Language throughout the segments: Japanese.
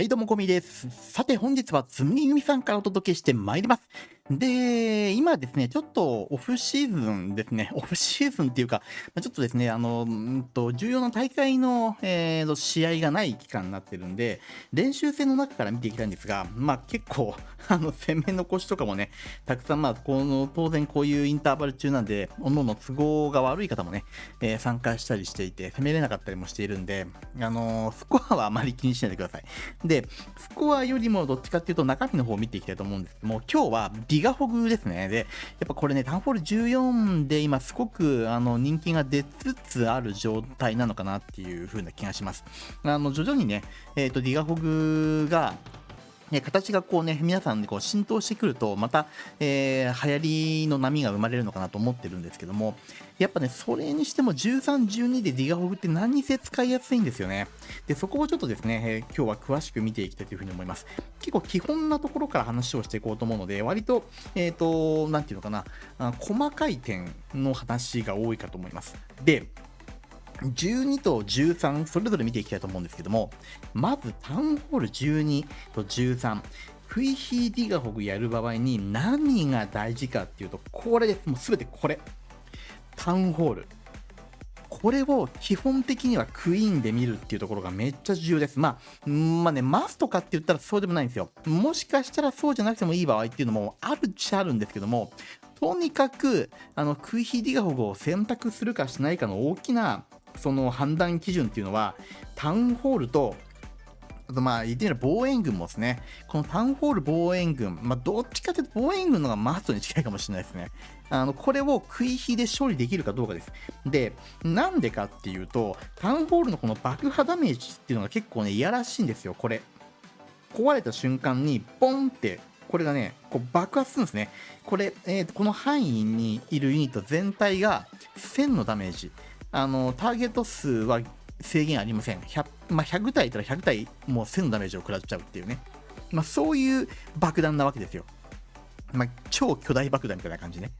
はい、どうも、こみです。さて、本日はつむぎゆみさんからお届けしてまいります。で、今ですね、ちょっとオフシーズンですね、オフシーズンっていうか、ちょっとですね、あの、んと、重要な大会の、えー、試合がない期間になってるんで、練習戦の中から見ていきたいんですが、まあ結構、あの、攻め残しとかもね、たくさん、まあ、この、当然こういうインターバル中なんで、おのの都合が悪い方もね、えー、参加したりしていて、攻めれなかったりもしているんで、あのスコアはあまり気にしないでください。で、スコアよりもどっちかっていうと中身の方を見ていきたいと思うんですけども、今日はギガホグですね。で、やっぱこれね、タウンホール14で今すごくあの人気が出つつある状態なのかなっていう風な気がします。あの徐々にね、えっ、ー、と、ディガホグがね、形がこうね、皆さんにこう浸透してくると、また、えー、流行りの波が生まれるのかなと思ってるんですけども、やっぱね、それにしても13、12でディガホグって何にせ使いやすいんですよね。で、そこをちょっとですね、えー、今日は詳しく見ていきたいというふうに思います。結構基本なところから話をしていこうと思うので、割と、えっ、ー、と、なんていうのかな、細かい点の話が多いかと思います。で、12と13、それぞれ見ていきたいと思うんですけども、まずタウンホール12と13、フイヒーディガホグやる場合に何が大事かっていうと、これです。もうすべてこれ。タウンホール。これを基本的にはクイーンで見るっていうところがめっちゃ重要です。まあ、まあね、マスとかって言ったらそうでもないんですよ。もしかしたらそうじゃなくてもいい場合っていうのもあるっちゃあるんですけども、とにかく、あの、クイヒーディガホグを選択するかしないかの大きなその判断基準っていうのは、タウンホールと、あとまあ言ってみれば防衛軍もですね、このタウンホール防衛軍、まあどっちかというと防衛軍の方がマストに近いかもしれないですね。あの、これを食い火で処理できるかどうかです。で、なんでかっていうと、タウンホールのこの爆破ダメージっていうのが結構ね、いやらしいんですよ、これ。壊れた瞬間に、ボンって、これがね、こう爆発するんですね。これ、えー、この範囲にいるユニット全体が1000のダメージ。あのターゲット数は制限ありません。100, まあ、100体いたら100体もう1000のダメージを食らっちゃうっていうね。まあ、そういう爆弾なわけですよ。まあ、超巨大爆弾みたいな感じね。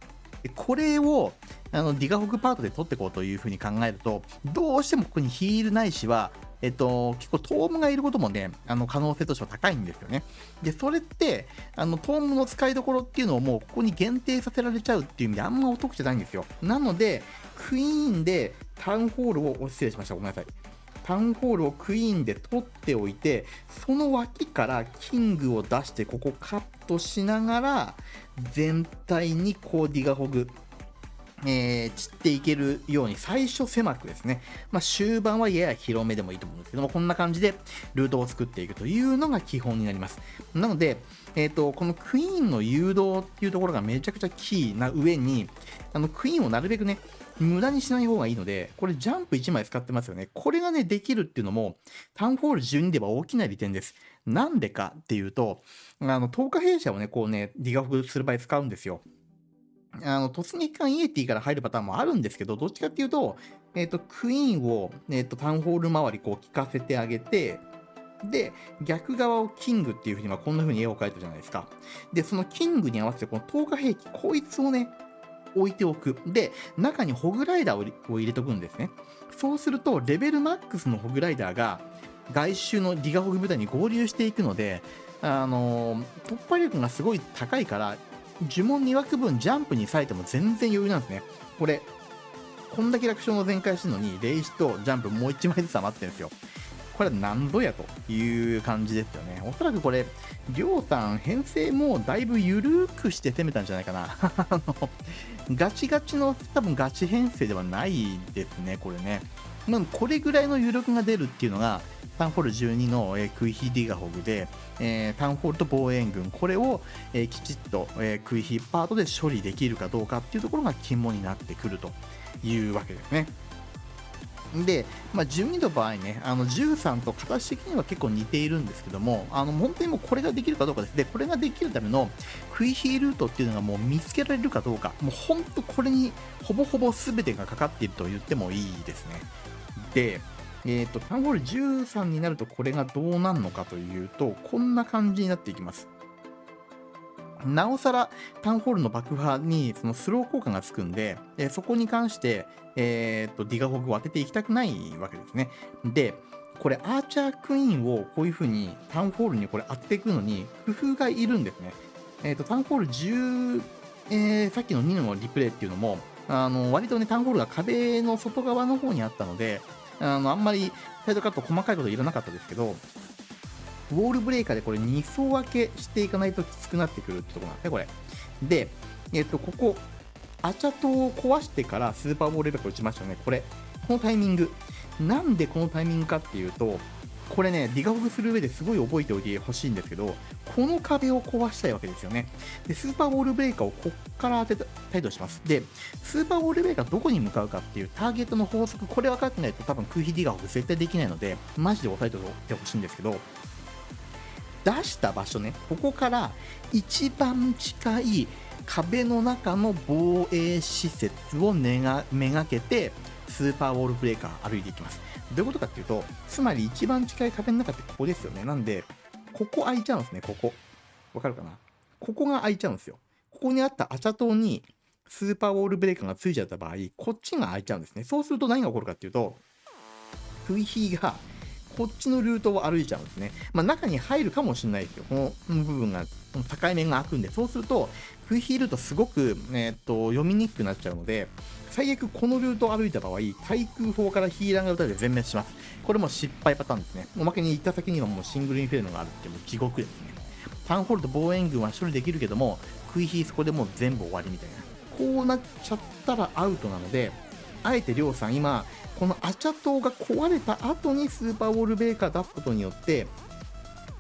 でこれをあのディガホグパートで取っていこうというふうに考えると、どうしてもここにヒールないしは、えっと、結構トームがいることもね、あの可能性としては高いんですよね。で、それって、あのトームの使いどころっていうのをもうここに限定させられちゃうっていう意味であんまお得じゃないんですよ。なので、クイーンでタウンホールを、失礼しました。ごめんなさい。タウンホールをクイーンで取っておいて、その脇からキングを出して、ここカットしながら、全体にこうディガホグ、えー、散っていけるように最初狭くですね、まあ、終盤はやや広めでもいいと思うんですけども、こんな感じでルートを作っていくというのが基本になります。なので、えーと、このクイーンの誘導っていうところがめちゃくちゃキーな上に、あのクイーンをなるべくね、無駄にしない方がいいので、これジャンプ1枚使ってますよね。これがね、できるっていうのも、タウンホール12では大きな利点です。なんでかっていうと、あの、10日弊社をね、こうね、ディガフする場合使うんですよ。あの、突撃艦イエティから入るパターンもあるんですけど、どっちかっていうと、えっ、ー、と、クイーンを、えっ、ー、と、タウンホール周りこう効かせてあげて、で、逆側をキングっていう風に、まあ、こんな風に絵を描いたじゃないですか。で、そのキングに合わせて、この10日兵器、こいつをね、置いておく。で、中にホグライダーを入れておくんですね。そうすると、レベルマックスのホグライダーが、外周のディガホグ部隊に合流していくので、あのー、突破力がすごい高いから、呪文2枠分ジャンプに割いても全然余裕なんですね。これ、こんだけ楽勝の全開してるのに、霊視とジャンプもう1枚ずつ余ってるんですよ。これは何度やという感じですよね。おそらくこれ、りょうさん、編成もだいぶ緩くして攻めたんじゃないかな。あの、ガチガチの、多分ガチ編成ではないですね、これね。まあ、これぐらいの余力が出るっていうのが、タウンホール12の、えー、クイヒディガホグで、えー、タウンホールと防衛軍、これを、えー、きちっと、えー、クイヒパートで処理できるかどうかっていうところが肝になってくるというわけですね。で、まあ、12の場合ね、あの13と形的には結構似ているんですけども、あの本当にもうこれができるかどうかです。で、これができるためのクイヒールートっていうのがもう見つけられるかどうか、もう本当これにほぼほぼ全てがかかっていると言ってもいいですね。で、えっ、ー、と、タウンホール13になるとこれがどうなるのかというと、こんな感じになっていきます。なおさらタウンホールの爆破にそのスロー効果がつくんで、えそこに関して、えー、っとディガホグを当てていきたくないわけですね。で、これアーチャークイーンをこういう風にタウンホールにこれ当てていくのに工夫がいるんですね。えー、っとタウンホール10、えー、さっきの2のリプレイっていうのも、あの割とね、タウンホールが壁の外側の方にあったので、あのあんまりサイドカット細かいこといらなかったですけど、ウォールブレイカーでこれ2層分けしていかないときつくなってくるってとこなんですね、これ。で、えっ、と、ここ、アチャトを壊してからスーパーボールレベル打ちましたよね、これ。このタイミング。なんでこのタイミングかっていうと、これね、ディガフグする上ですごい覚えておいてほしいんですけど、この壁を壊したいわけですよね。で、スーパーボールブレーカーをこっから当てたいとします。で、スーパーボールブレーカーどこに向かうかっていうターゲットの法則、これ分かってないと多分空飛ディガフグ絶対できないので、マジで押さえておいてほしいんですけど、出した場所ね、ここから一番近い壁の中の防衛施設をめがめがけて、スーパーウォールブレーカー歩いていきます。どういうことかっていうと、つまり一番近い壁の中ってここですよね。なんで、ここ開いちゃうんですね、ここ。わかるかな？ここが開いちゃうんですよ。ここにあったアチャ島にスーパーウォールブレーカーがついちゃった場合、こっちが開いちゃうんですね。そうすると何が起こるかっていうと、クイヒーがこっちのルートを歩いちゃうんですね。まあ、中に入るかもしれないですよ。この部分が、この境目が開くんで、そうすると、クイヒールートすごく、えー、っと、読みにくくなっちゃうので、最悪このルートを歩いた場合、対空砲からヒーラーが撃たれて全滅します。これも失敗パターンですね。おまけに行った先にはもうシングルインフェルノがあるってもう地獄ですね。タウンホールと防衛軍は処理できるけども、クイヒーそこでもう全部終わりみたいな。こうなっちゃったらアウトなので、あえてりょうさん今、このアチャ島が壊れた後にスーパーウォールベーカー出すことによって、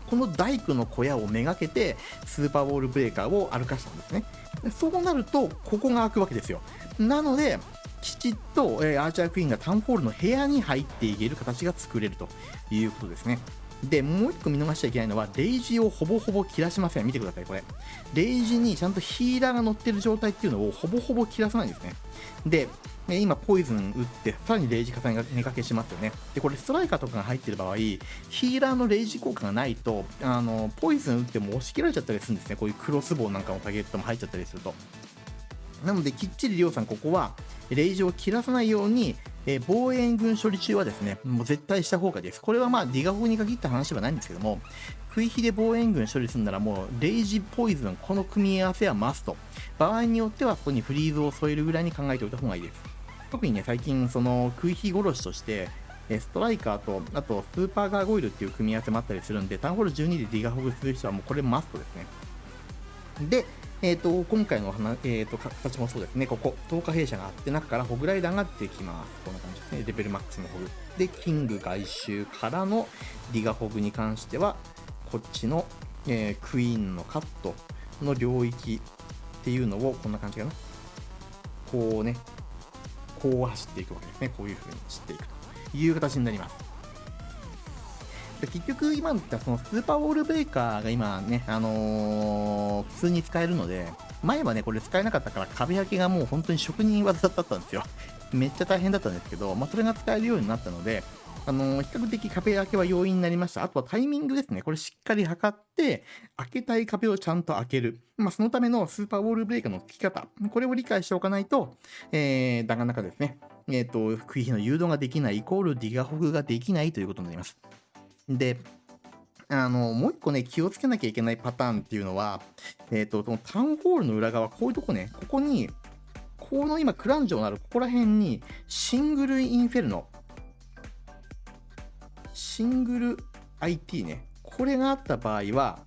この大工の小屋をめがけてスーパーウォールブレーカーを歩かしたんですね。そうなると、ここが開くわけですよ。なので、きちっと、えー、アーチャークイーンがタウンホールの部屋に入っていける形が作れるということですね。で、もう一個見逃しちゃいけないのは、レイジをほぼほぼ切らしません。見てください、これ。レイジにちゃんとヒーラーが乗ってる状態っていうのをほぼほぼ切らさないんですね。で、今、ポイズン打って、さらにレイジ重ねが寝かけしますよね。で、これ、ストライカーとかが入ってる場合、ヒーラーのレイジ効果がないと、あの、ポイズン打っても押し切られちゃったりするんですね。こういうクロスボウなんかのターゲットも入っちゃったりすると。なので、きっちりりょうさん、ここは、レイジを切らさないように、えー、防衛軍処理中はですね、もう絶対した方がいいです。これはまあ、ディガホに限った話ではないんですけども、食い火で防衛軍処理するならもう、レイジポイズン、この組み合わせはマスト。場合によっては、そこにフリーズを添えるぐらいに考えておいた方がいいです。特にね、最近、その、食い火殺しとして、ストライカーと、あと、スーパーガーゴイルっていう組み合わせもあったりするんで、タウンホール12でディガホグする人はもうこれマストですね。で、えーと、今回の話、えーと、形もそうですね、ここ、10日弊社があって、中からホグライダーが出てきます。こんな感じですね、レベルマックスのホグ。で、キング外周からのディガホグに関しては、こっちの、えー、クイーンのカットの領域っていうのを、こんな感じかな。こうね、こう走っていくわけですね。こういう風に走っていくという形になります。で結局今言ったそのスーパーウォールブレーカーが今ね、あのー、普通に使えるので、前はね、これ使えなかったから壁焼きがもう本当に職人技だったんですよ。めっちゃ大変だったんですけど、まあ、それが使えるようになったので、あのー、比較的壁開けは容易になりました。あとはタイミングですね。これしっかり測って、開けたい壁をちゃんと開ける。まあ、そのためのスーパーウォールブレーカーの付き方。これを理解しておかないと、えー、なかなかですね、えっ、ー、と、食い火の誘導ができないイコールディガホグができないということになります。で、あの、もう一個ね、気をつけなきゃいけないパターンっていうのは、えっ、ー、と、そのタウンホールの裏側、こういうとこね、ここに、この今、クランジョのあるここら辺に、シングルインフェルノ、シングル IT ね、これがあった場合は、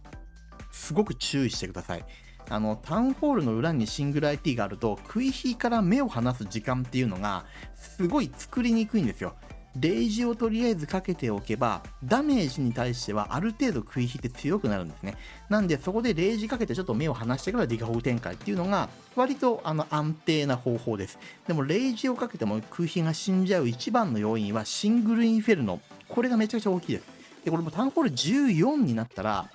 すごく注意してください。あの、タウンホールの裏にシングル IT があると、食い火から目を離す時間っていうのが、すごい作りにくいんですよ。レイジをとりあえずかけておけば、ダメージに対してはある程度食い引いて強くなるんですね。なんで、そこでレイジかけてちょっと目を離してからディガホグ展開っていうのが、割とあの安定な方法です。でも、レイジをかけても空飛が死んじゃう一番の要因はシングルインフェルノ。これがめちゃくちゃ大きいです。で、これもタウンホール14になったら、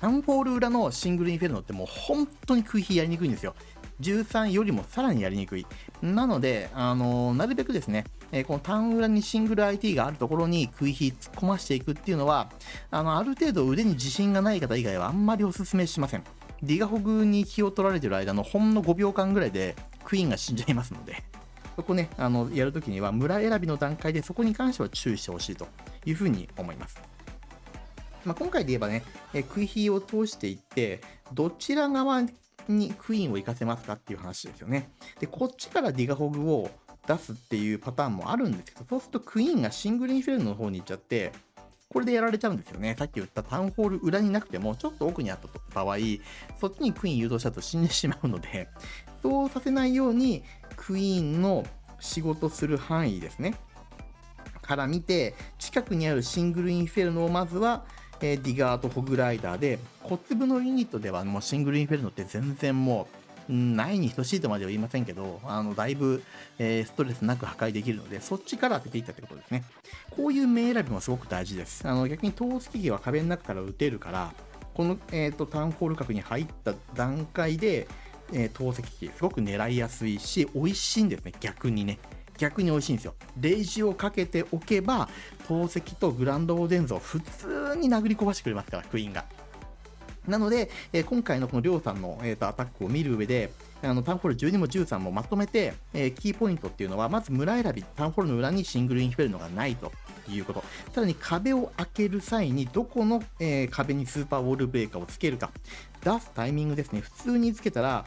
タウンホール裏のシングルインフェルノってもう本当に空飛やりにくいんですよ。13よりもさらにやりにくい。なので、あのー、なるべくですね、え、このターン裏にシングル IT があるところに食い火突っ込ましていくっていうのは、あの、ある程度腕に自信がない方以外はあんまりお勧めしません。ディガホグに気を取られてる間のほんの5秒間ぐらいでクイーンが死んじゃいますので、そこね、あのやるときには村選びの段階でそこに関しては注意してほしいというふうに思います。まあ、今回で言えばね、えクイヒーを通していって、どちら側にクイーンを行かせますかっていう話ですよね。で、こっちからディガホグを出すっていうパターンもあるんですけど、そうするとクイーンがシングルインフェルノの方に行っちゃって、これでやられちゃうんですよね。さっき言ったタウンホール裏になくても、ちょっと奥にあった場合、そっちにクイーン誘導したと死んでしまうので、そうさせないように、クイーンの仕事する範囲ですね。から見て、近くにあるシングルインフェルノをまずは、え、ディガーとホグライダーで、小粒のユニットではもうシングルインフェルノって全然もう、ないに等しいとまでは言いませんけど、あの、だいぶ、えー、ストレスなく破壊できるので、そっちから当てていったってことですね。こういう名選びもすごく大事です。あの、逆に投石機は壁の中から撃てるから、この、えーと、タウンホール角に入った段階で、えー、投石機、すごく狙いやすいし、美味しいんですね、逆にね。逆に美味しいんですよ。レイジをかけておけば、投石とグランドオーデンズを普通に殴り込ましてくれますから、クイーンが。なので、えー、今回のこのりょうさんの、えーと、アタックを見る上で、あのタウンホール12も13もまとめて、えー、キーポイントっていうのは、まず村選び、タウンホールの裏にシングルインフェルノがないということ。さらに壁を開ける際に、どこの、えー、壁にスーパーウォールブレーカーをつけるか。出すタイミングですね。普通につけたら、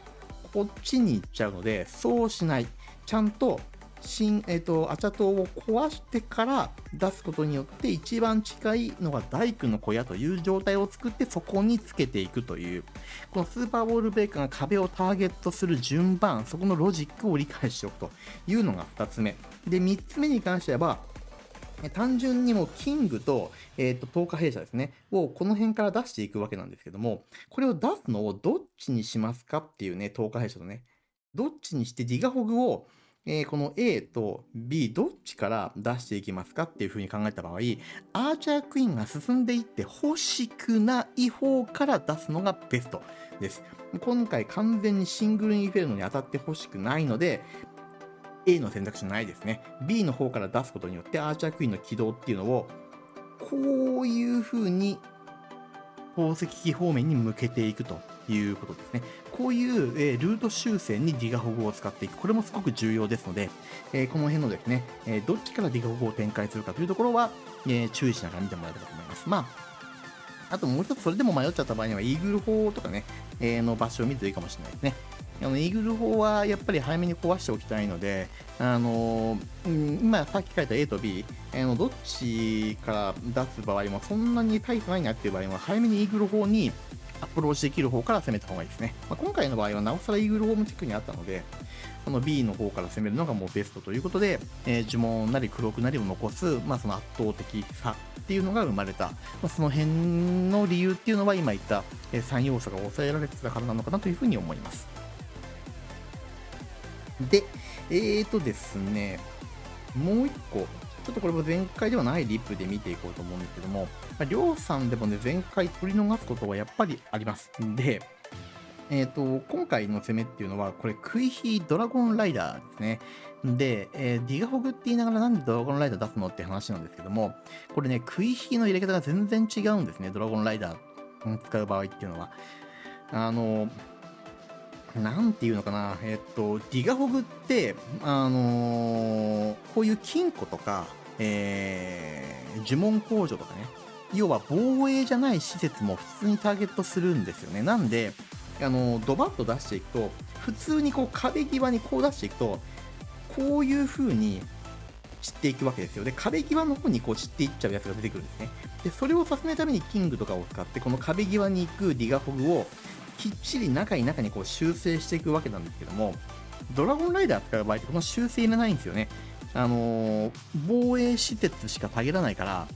こっちに行っちゃうので、そうしない。ちゃんと新、えっ、ー、と、アチャ島を壊してから出すことによって、一番近いのが大工の小屋という状態を作って、そこにつけていくという、このスーパーボールベーカーが壁をターゲットする順番、そこのロジックを理解しておくというのが2つ目。で、3つ目に関しては、単純にもキングと、えっ、ー、と、10日弊社ですね、をこの辺から出していくわけなんですけども、これを出すのをどっちにしますかっていうね、10日弊社とね、どっちにしてディガホグをえー、この A と B どっちから出していきますかっていうふうに考えた場合、アーチャークイーンが進んでいって欲しくない方から出すのがベストです。今回完全にシングルインフェルノに当たって欲しくないので、A の選択肢ないですね。B の方から出すことによってアーチャークイーンの起動っていうのを、こういうふうに宝石機方面に向けていくということですね。こういう、え、ルート修正にディガホグを使っていく。これもすごく重要ですので、えー、この辺のですね、え、どっちからディガホグを展開するかというところは、え注意しながら見てもらえればと思います。まあ、あともう一つそれでも迷っちゃった場合には、イーグル砲とかね、えの場所を見るといいかもしれないですね。あのイーグル砲はやっぱり早めに壊しておきたいので、あのうん、今さっき書いた A と B、あのどっちから出す場合もそんなに大差ないなっていう場合は早めにイーグル砲にアプローチできる方から攻めた方がいいですね。まあ、今回の場合はなおさらイーグルホームチェックにあったので、この B の方から攻めるのがもうベストということで、えー、呪文なり黒くなりを残す、まあ、その圧倒的さっていうのが生まれた、まあ、その辺の理由っていうのは今言った、え3要素が抑えられてたからなのかなというふうに思います。で、えーとですね、もう一個、ちょっとこれも前回ではないリップで見ていこうと思うんですけども、ま、りょうさんでもね、前回取り逃すことはやっぱりあります。で、えっ、ー、と、今回の攻めっていうのは、これ、クイヒードラゴンライダーですね。で、えー、ディガホグって言いながらなんでドラゴンライダー出すのって話なんですけども、これね、クイヒの入れ方が全然違うんですね、ドラゴンライダー使う場合っていうのは。あの、なんていうのかな、えっと、ディガホグって、あのー、こういう金庫とか、えー、呪文工場とかね、要は防衛じゃない施設も普通にターゲットするんですよね。なんで、あのドバッと出していくと、普通にこう壁際にこう出していくと、こういう風に散っていくわけですよ。で、壁際の方にこう散っていっちゃうやつが出てくるんですね。で、それをさせないためにキングとかを使って、この壁際に行くディガホグをきっちり中に中にこう修正していくわけなんですけども、ドラゴンライダー使う場合ってこの修正いらないんですよね。あのー、防衛施設しか限らないから、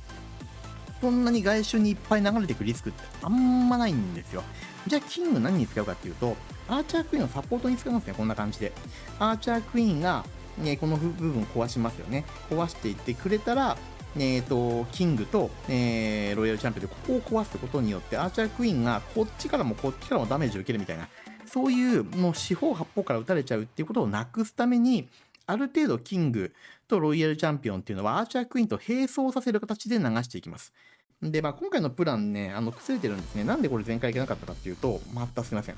そんなに外周にいっぱい流れていくリスクってあんまないんですよ。じゃあ、キング何に使うかっていうと、アーチャークイーンのサポートに使いますね、こんな感じで。アーチャークイーンが、ね、この部分壊しますよね。壊していってくれたら、えーと、キングと、えー、ロイヤルチャンピオンでここを壊すことによってアーチャークイーンがこっちからもこっちからもダメージを受けるみたいなそういうもう四方八方から撃たれちゃうっていうことをなくすためにある程度キングとロイヤルチャンピオンっていうのはアーチャークイーンと並走させる形で流していきます。で、まあ、今回のプランね、あの、崩れてるんですね。なんでこれ前回いけなかったかっていうと、またすいません。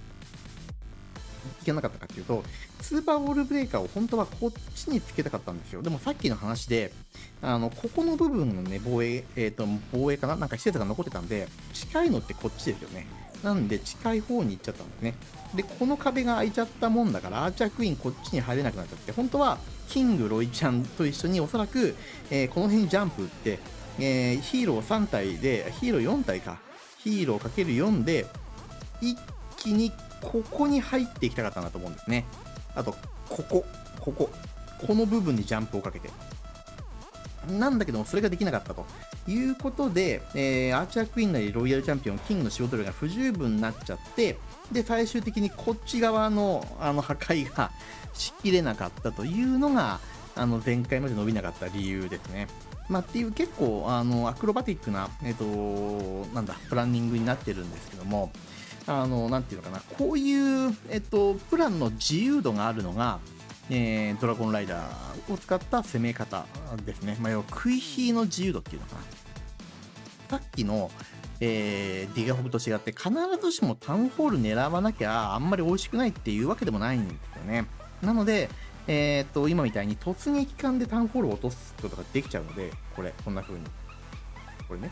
いけなかったかっていうと、スーパーボールブレーカーを本当はこっちにつけたかったんですよ。でもさっきの話で、あの、ここの部分のね、防衛、えっ、ー、と、防衛かな？なんか施設が残ってたんで、近いのってこっちですよね。なんで近い方に行っちゃったんですね。で、この壁が開いちゃったもんだから、アーチャークイーンこっちに入れなくなっちゃって、本当はキング、ロイちゃんと一緒におそらく、えー、この辺にジャンプ打って、えー、ヒーロー3体で、ヒーロー4体か、ヒーローかける4で、一気にここに入っていきたかったなと思うんですね。あと、ここ、ここ、この部分にジャンプをかけて。なんだけども、それができなかったということで、えー、アーチャークイーンなりロイヤルチャンピオン、キングの仕事量が不十分になっちゃって、で、最終的にこっち側のあの破壊が しきれなかったというのが、あの前回まで伸びなかった理由ですね。まあ、っていう結構あのアクロバティックな、えっ、ー、と、なんだ、プランニングになってるんですけども、あの、なんていうのかな、こういう、えっ、と、プランの自由度があるのが、えー、ドラゴンライダーを使った攻め方ですね。まあ、要は食い火の自由度っていうのかな。さっきの、えー、ディガホグと違って必ずしもタウンホール狙わなきゃあんまり美味しくないっていうわけでもないんですよね。なので、えー、っと、今みたいに突撃艦でタウンホールを落とすことができちゃうので、これ、こんな風に。これね。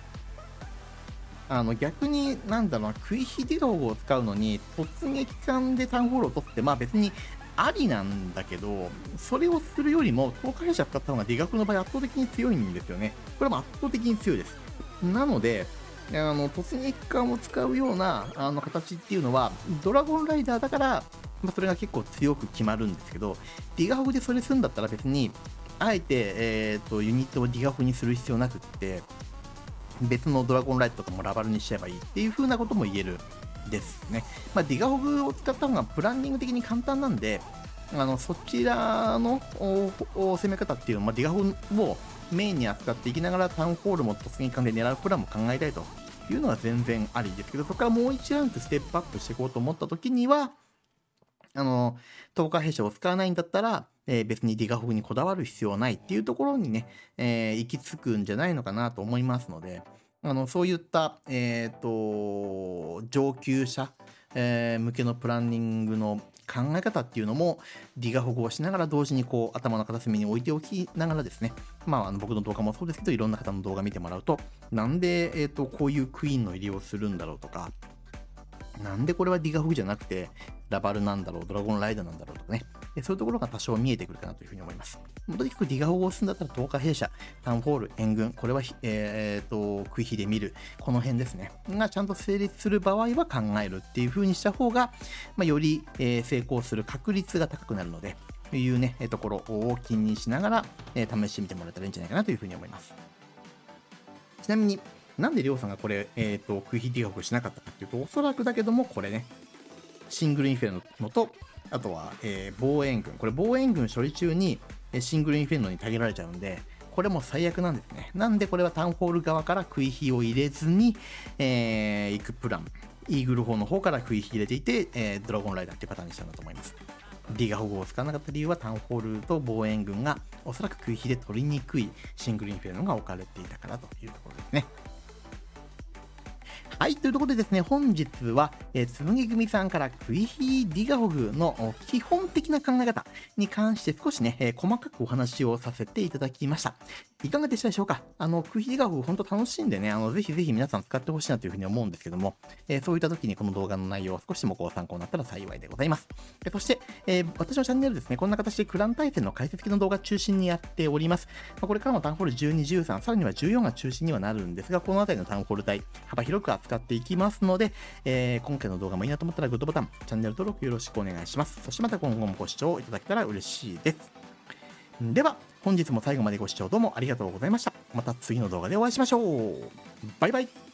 あの、逆に、なんだろうな、食い火ディロを使うのに、突撃艦でタウンホールを落とすって、まあ別にありなんだけど、それをするよりも、東海者使った方が理学の場合圧倒的に強いんですよね。これも圧倒的に強いです。なので、あの突撃艦を使うようなあの形っていうのは、ドラゴンライダーだから、まあ、それが結構強く決まるんですけど、ディガフでそれするんだったら別に、あえて、えーと、ユニットをディガフにする必要なくって、別のドラゴンライトとかもラバルにしちゃえばいいっていう風なことも言えるですね。まあ、ディガホグを使った方がプランニング的に簡単なんで、あのそちらの攻め方っていうのは、まあ、ディガホグをメインに扱っていきながらタウンホールも突撃艦で狙うプランも考えたいというのは全然ありですけど、そこからもう1ランドステップアップしていこうと思った時には、あの、10日弊社を使わないんだったら、えー、別にディガホグにこだわる必要はないっていうところにね、えー、行き着くんじゃないのかなと思いますので、あのそういった、えーと、上級者、えー、向けのプランニングの考え方っていうのもディガ保護をしながら同時にこう頭の片隅に置いておきながらですね、まあ、あの僕の動画もそうですけどいろんな方の動画見てもらうとなんで、えーとこういうクイーンの入りをするんだろうとかなんでこれはディガフグじゃなくて、ラバルなんだろう、ドラゴンライダーなんだろうとかね。そういうところが多少見えてくるかなというふうに思います。とにかくディガフグをすんだったら、10日弊社、タウンホール、援軍、これは、えー、と、食い火で見る、この辺ですね。がちゃんと成立する場合は考えるっていうふうにした方が、まあ、より、え、成功する確率が高くなるので、というね、ところを気にしながら、え、試してみてもらえたらいいんじゃないかなというふうに思います。ちなみに、なんでりょうさんがこれ、えっ、ー、と、食い火定額しなかったかっていうと、おそらくだけども、これね、シングルインフェルノと、あとは、えー、防衛軍。これ防衛軍処理中に、シングルインフェルノに下げられちゃうんで、これも最悪なんですね。なんでこれはタウンホール側から食い火を入れずに、えー、行くプラン。イーグル砲の方から食い火入れていて、えー、ドラゴンライダーっていうパターンにしたんだと思います。ディガ保護を使わなかった理由はタウンホールと防衛軍がおそらく食い火で取りにくいシングルインフェルノが置かれていたからというところですね。はい、というところでですね、本日は、えー、つむぎ組さんからクイヒーディガホグの基本的な考え方に関して少しね、えー、細かくお話をさせていただきました。いかがでしたでしょうか？あの、クイヒーディガホグ本当楽しんでね、あの、ぜひぜひ皆さん使ってほしいなというふうに思うんですけども、えー、そういった時にこの動画の内容を少しでもご参考になったら幸いでございます。えそして、え私のチャンネルですね、こんな形でクラン対戦の解説系の動画中心にやっております。まあ、これからもタウンホール12、13、さらには14が中心にはなるんですが、この辺りのタウンホール帯、幅広く扱っていきますので、えー、今回の動画もいいなと思ったらグッドボタン、チャンネル登録よろしくお願いします。そしてまた今後もご視聴いただけたら嬉しいです。では、本日も最後までご視聴どうもありがとうございました。また次の動画でお会いしましょう。バイバイ。